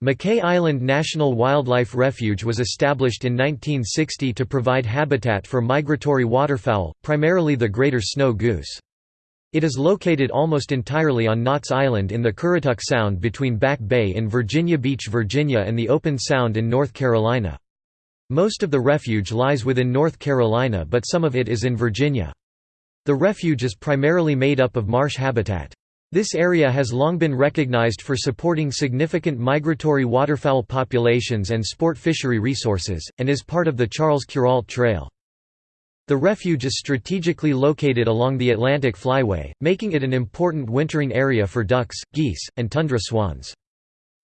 Mackay Island National Wildlife Refuge was established in 1960 to provide habitat for migratory waterfowl, primarily the greater snow goose. It is located almost entirely on Knotts Island in the Currituck Sound between Back Bay in Virginia Beach, Virginia and the Open Sound in North Carolina. Most of the refuge lies within North Carolina but some of it is in Virginia. The refuge is primarily made up of marsh habitat. This area has long been recognized for supporting significant migratory waterfowl populations and sport fishery resources, and is part of the Charles Kuralt Trail. The refuge is strategically located along the Atlantic Flyway, making it an important wintering area for ducks, geese, and tundra swans.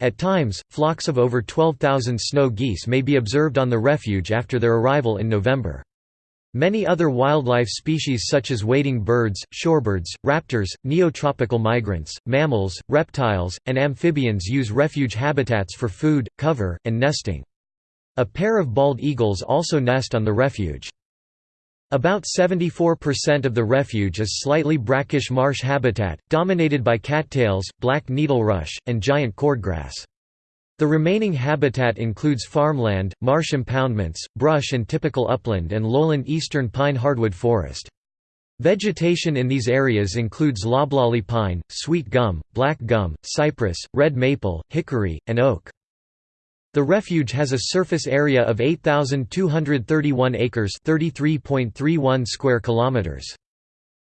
At times, flocks of over 12,000 snow geese may be observed on the refuge after their arrival in November. Many other wildlife species such as wading birds, shorebirds, raptors, neotropical migrants, mammals, reptiles, and amphibians use refuge habitats for food, cover, and nesting. A pair of bald eagles also nest on the refuge. About 74% of the refuge is slightly brackish marsh habitat, dominated by cattails, black needlerush, and giant cordgrass. The remaining habitat includes farmland, marsh impoundments, brush and typical upland and lowland eastern pine hardwood forest. Vegetation in these areas includes loblolly pine, sweet gum, black gum, cypress, red maple, hickory, and oak. The refuge has a surface area of 8,231 acres (33.31 square kilometers).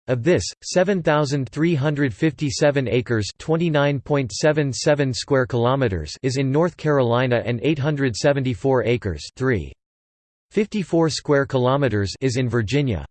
Of this, 7,357 acres (29.77 square kilometers) is in North Carolina and 874 acres (3.54 square kilometers) is in Virginia.